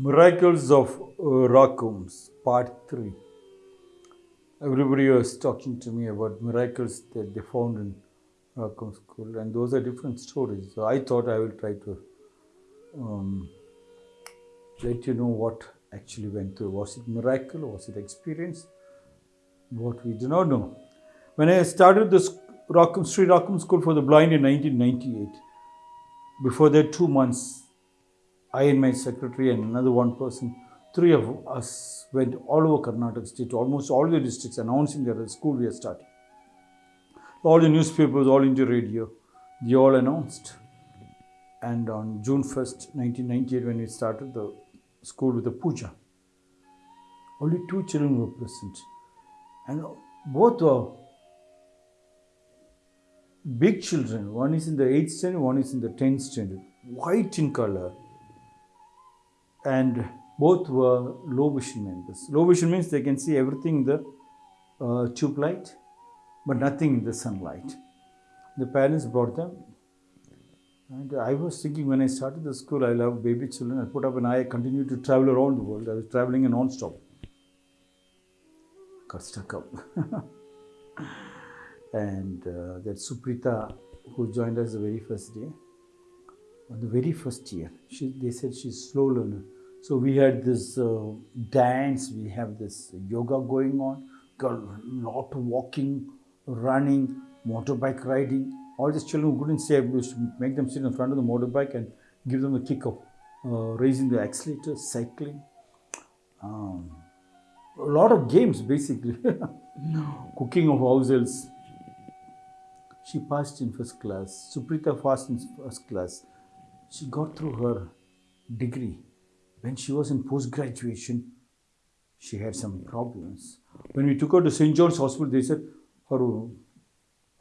Miracles of uh, Rakums, Part 3. Everybody was talking to me about miracles that they found in Rakum School, and those are different stories. So I thought I will try to um, let you know what actually went through. Was it miracle? Was it experience? What we do not know. When I started the Rakum, Sri Rakum School for the Blind in 1998, before that, two months, I and my secretary and another one person, three of us went all over Karnataka state, almost all the districts, announcing that the school we are starting. All the newspapers, all India radio, they all announced. And on June 1st, 1998, when we started the school with the puja, only two children were present. And both were big children. One is in the 8th standard, one is in the 10th standard, white in color and both were low vision members. Low vision means they can see everything in the uh, tube light, but nothing in the sunlight. The parents brought them, and I was thinking when I started the school, I love baby children. I put up an eye, I continued to travel around the world. I was traveling non-stop. Got stuck up. and uh, that Suprita, who joined us the very first day, on the very first year. She, they said she's slow learner. So we had this uh, dance, we have this yoga going on, got a lot of walking, running, motorbike riding. All these children who couldn't say, we used to make them sit in front of the motorbike and give them a kick of uh, raising the accelerator, cycling. Um, a lot of games basically. Cooking of houses. She passed in first class. Suprita passed in first class she got through her degree. When she was in post graduation, she had some problems. When we took her to St. John's Hospital, they said her,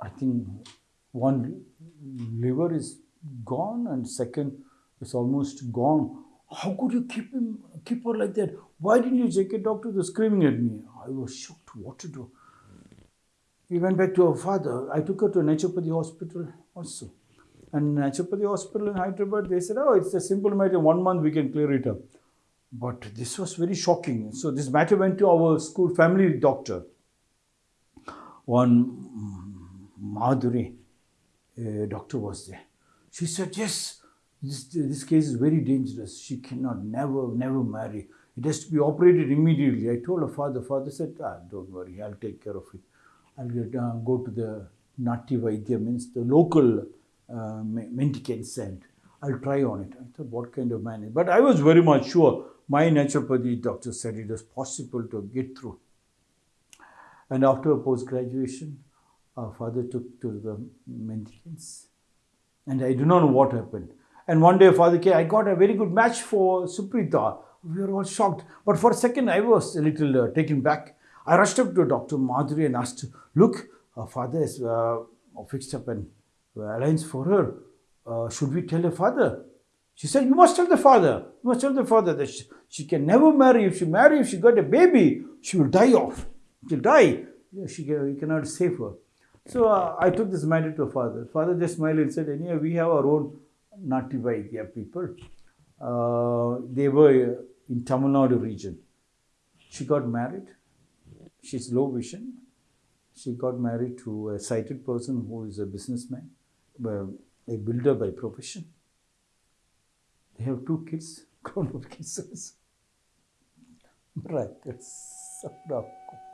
I think, one liver is gone and second is almost gone. How could you keep him, keep her like that? Why didn't you take a doctor? Were screaming at me. I was shocked. What to do? We went back to her father. I took her to a Naturopathy hospital also. And Naturopathy Hospital in Hyderabad, they said, oh, it's a simple matter, one month we can clear it up. But this was very shocking. So this matter went to our school family doctor. One Madhuri uh, doctor was there. She said, yes, this, this case is very dangerous. She cannot never, never marry. It has to be operated immediately. I told her father. Father said, ah, don't worry, I'll take care of it. I'll get, uh, go to the Nati Vaidya, means the local uh, mendicants and I'll try on it. I thought, what kind of man? But I was very much sure. My naturopathy doctor said it was possible to get through. And after post-graduation, our father took to the mendicants. And I do not know what happened. And one day father came, I got a very good match for Suprita. We were all shocked. But for a second, I was a little uh, taken back. I rushed up to Dr. Madhuri and asked, look, our father is uh, fixed up and alliance for her. Uh, should we tell her father? She said, you must tell the father. You must tell the father that she, she can never marry. If she marry, if she got a baby, she will die off. She'll die. She can, we cannot save her. So uh, I took this matter to father. Father just smiled and said, anyway, we have our own Nati Vaidya people. Uh, they were in Tamil Nadu region. She got married. She's low vision. She got married to a sighted person who is a businessman a builder by profession. They have two kids, grown up kids.